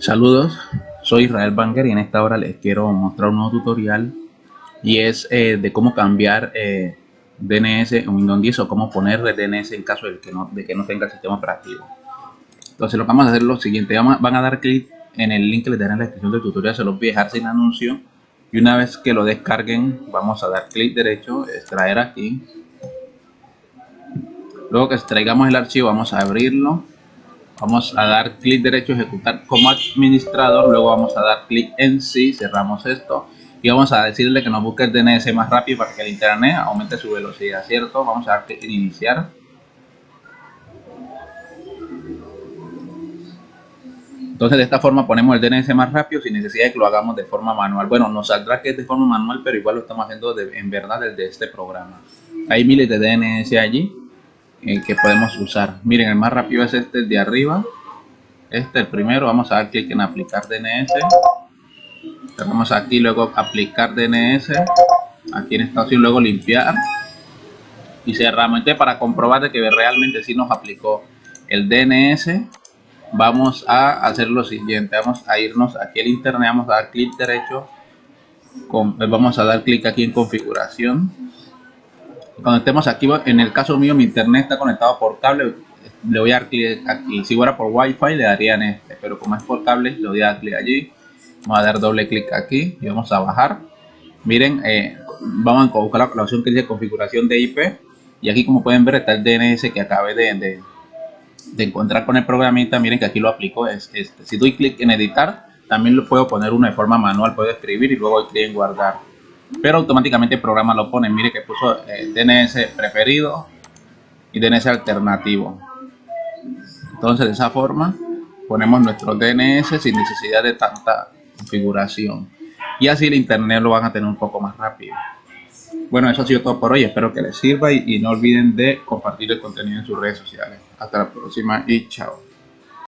Saludos, soy Israel Banger y en esta hora les quiero mostrar un nuevo tutorial y es eh, de cómo cambiar eh, DNS en Windows 10 o cómo ponerle DNS en caso de que, no, de que no tenga el sistema operativo. Entonces lo que vamos a hacer es lo siguiente, van a dar clic en el link que les daré en la descripción del tutorial, se los voy a dejar sin anuncio y una vez que lo descarguen vamos a dar clic derecho, extraer aquí. Luego que extraigamos el archivo vamos a abrirlo vamos a dar clic derecho ejecutar como administrador luego vamos a dar clic en sí cerramos esto y vamos a decirle que nos busque el DNS más rápido para que el internet aumente su velocidad cierto vamos a dar clic en iniciar. Entonces de esta forma ponemos el DNS más rápido sin necesidad de que lo hagamos de forma manual. Bueno nos saldrá que es de forma manual pero igual lo estamos haciendo en verdad desde este programa. Hay miles de DNS allí eh, que podemos usar. Miren, el más rápido es este de arriba. Este, el primero, vamos a dar clic en aplicar DNS. Vamos aquí, luego aplicar DNS. Aquí en esta opción, luego limpiar. Y cerramos. Para comprobar de que realmente sí nos aplicó el DNS, vamos a hacer lo siguiente. Vamos a irnos aquí al internet, vamos a dar clic derecho. vamos a dar clic aquí en configuración cuando estemos aquí, en el caso mío mi internet está conectado por cable, le voy a dar clic aquí, si fuera por wifi le daría en este, pero como es por cable le voy a dar clic allí, vamos a dar doble clic aquí y vamos a bajar, miren, eh, vamos a buscar la opción que dice configuración de IP y aquí como pueden ver está el DNS que acabé de, de, encontrar con el programita, miren que aquí lo aplico, es este. si doy clic en editar, también lo puedo poner uno de forma manual, puedo escribir y luego doy clic en guardar pero automáticamente el programa lo pone. Mire que puso eh, DNS preferido y DNS alternativo. Entonces de esa forma ponemos nuestro DNS sin necesidad de tanta configuración. Y así el internet lo van a tener un poco más rápido. Bueno, eso ha sido todo por hoy. Espero que les sirva y no olviden de compartir el contenido en sus redes sociales. Hasta la próxima y chao.